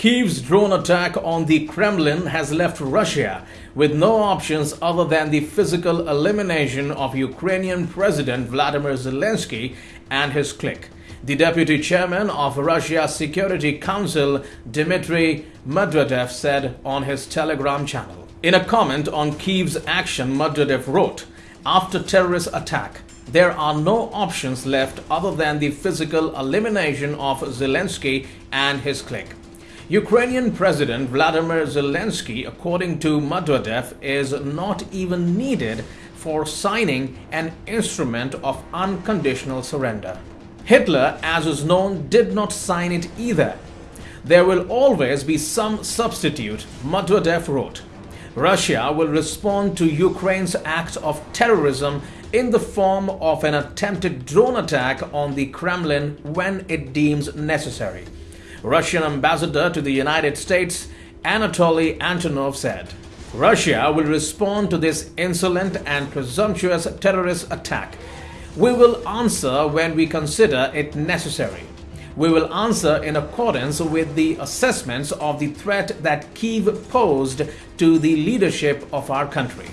Kiev's drone attack on the Kremlin has left Russia with no options other than the physical elimination of Ukrainian President Vladimir Zelensky and his clique. The deputy chairman of Russia's Security Council, Dmitry Medvedev, said on his Telegram channel. In a comment on Kiev's action, Medvedev wrote, After terrorist attack, there are no options left other than the physical elimination of Zelensky and his clique. Ukrainian President Vladimir Zelensky, according to Medvedev, is not even needed for signing an instrument of unconditional surrender. Hitler, as is known, did not sign it either. There will always be some substitute, Medvedev wrote. Russia will respond to Ukraine's act of terrorism in the form of an attempted drone attack on the Kremlin when it deems necessary. Russian ambassador to the United States, Anatoly Antonov, said, Russia will respond to this insolent and presumptuous terrorist attack. We will answer when we consider it necessary. We will answer in accordance with the assessments of the threat that Kiev posed to the leadership of our country.